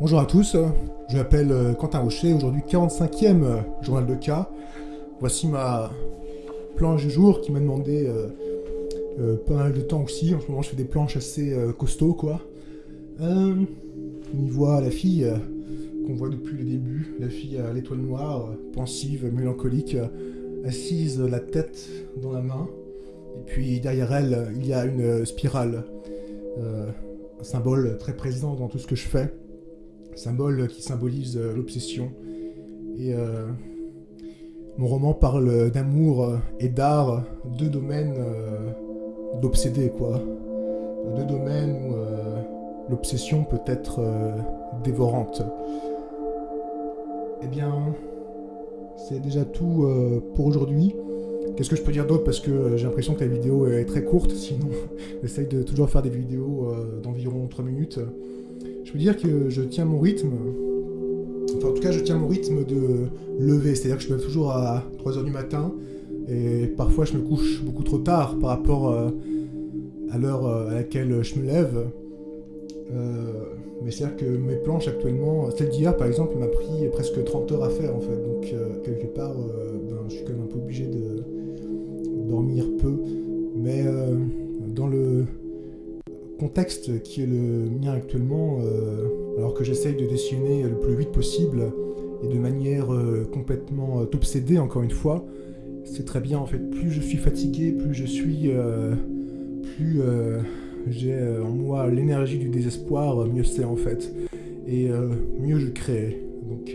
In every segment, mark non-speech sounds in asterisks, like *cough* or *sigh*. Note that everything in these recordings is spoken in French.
Bonjour à tous, je m'appelle euh, Quentin Rocher, aujourd'hui 45e euh, journal de cas. Voici ma planche du jour qui m'a demandé euh, pas mal de temps aussi. En ce moment, je fais des planches assez costauds, quoi. on y voit la fille qu'on voit depuis le début, la fille à l'étoile noire, pensive, mélancolique, assise la tête dans la main. Et puis derrière elle, il y a une spirale, un symbole très présent dans tout ce que je fais symbole qui symbolise euh, l'obsession. Et euh, mon roman parle d'amour et d'art, deux domaines euh, d'obsédé, quoi. Deux domaines où l'obsession peut être dévorante. Eh bien, c'est déjà tout pour aujourd'hui. Qu'est-ce que je peux dire d'autre? Parce que j'ai l'impression que la vidéo est très courte, *laughs* sinon j'essaye de toujours faire des vidéos d'environ 3 minutes. Je peux dire que je tiens mon rythme. Enfin, en tout cas, je tiens mon rythme de lever. C'est-à-dire que je me lève toujours à 3h du matin. Et parfois, je me couche beaucoup trop tard par rapport euh, à l'heure euh, à laquelle je me lève. Euh, mais c'est-à-dire que mes planches actuellement, celle d'hier par exemple, m'a pris presque 30 heures à faire en fait. Donc, quelque part, ben, je suis quand même un peu obligé de dormir peu. Mais dans le contexte qui est le mien actuellement, euh, alors que j'essaye de dessiner le plus vite possible et de manière euh, complètement euh, obsédée encore une fois, c'est très bien en fait. Plus je suis fatigué, plus je suis, plus j'ai en moi l'énergie du désespoir, mieux c'est en fait, et mieux je crée. Donc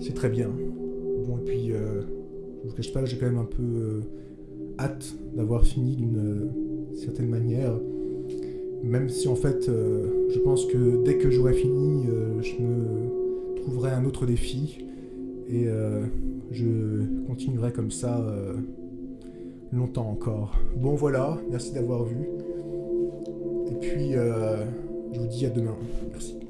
c'est très bien. Bon et puis vous cache pas, j'ai quand même un peu hâte d'avoir fini d'une certaine manière. Même si en fait, euh, je pense que dès que j'aurai fini, euh, je me trouverai un autre défi et euh, je continuerai comme ça longtemps encore. Bon voilà, merci d'avoir vu. Et puis, je vous dis à demain. Merci.